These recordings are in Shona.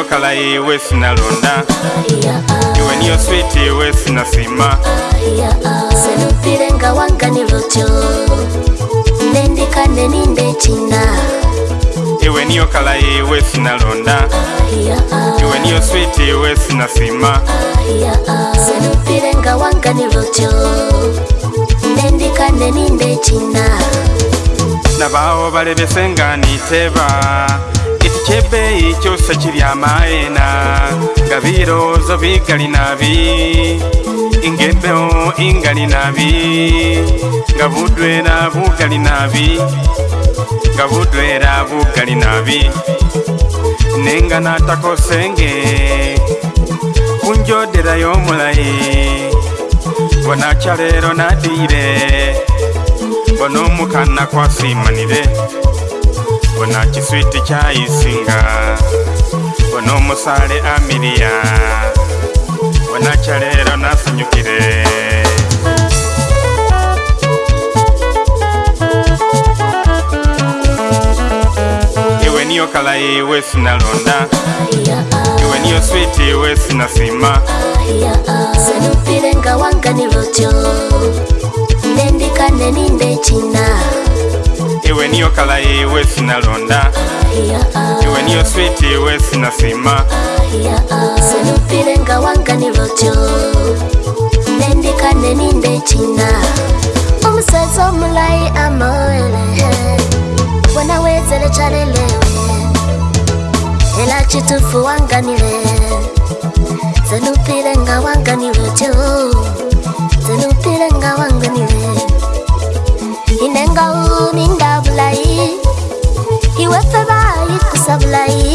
niyo kala iwe sina lona iwe niyo switi iwe sina sima senupirenga wangani lutyo nendikane ninde china iwe niyo kala iwe sina lona iwe niyo switi iwe sina sima senupirenga wangani lutyo nendikane ninde china nabawo balebesenga niteba ikikebe kyose kiri amaena nga birozo bigali nabi ingembeho ingali nabi nga budwera bugali nabi nga budwera bugali nabi nenga natakosenge kunjodera yomulayi bona kyalero nadire bona omukana kwasimanire bona chiswiti chaisinga bona musale amilia bona chalera nasanyukire iwe niyo kalai iwe sinalonda iwe niyo switi iwe sinasima senupile ngawanganilotyo nendikane nindechina ewe niyo kala yewe sinalonda ewe niyo switi ewe sinasima omusaza omulayi amoele wenawezele calelewe ela kitufu wanganile zenupile nga wanganiwetyo zenupile nga wanganiwetyo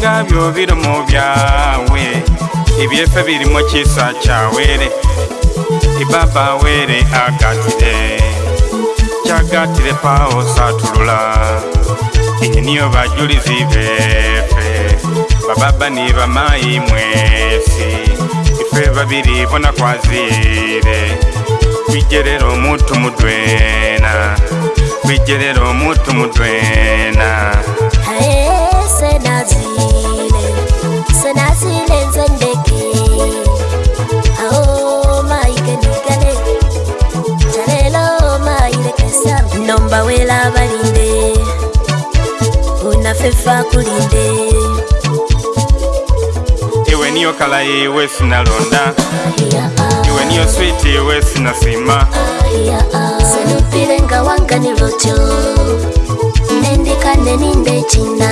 nga byobiri mu byawe ebyefe biri mu kisa kyawere ebaba were agatire kyagatire pawo satulula eniyo bajulizi befe bababa ni bamayi mwesi ife babiri bona kwazire bijerera omuntu mudwena bijerera omuntu mudwena hey. befa kulinde iwe niyo kala iwe sinalonda iwe niyo switi iwe sinasima senupile nga wanganilotyo nendikane ninde china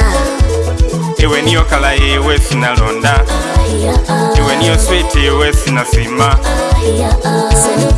iwe niyo kala iwe sinalonda iwe niyo switi iwe sinasima senupile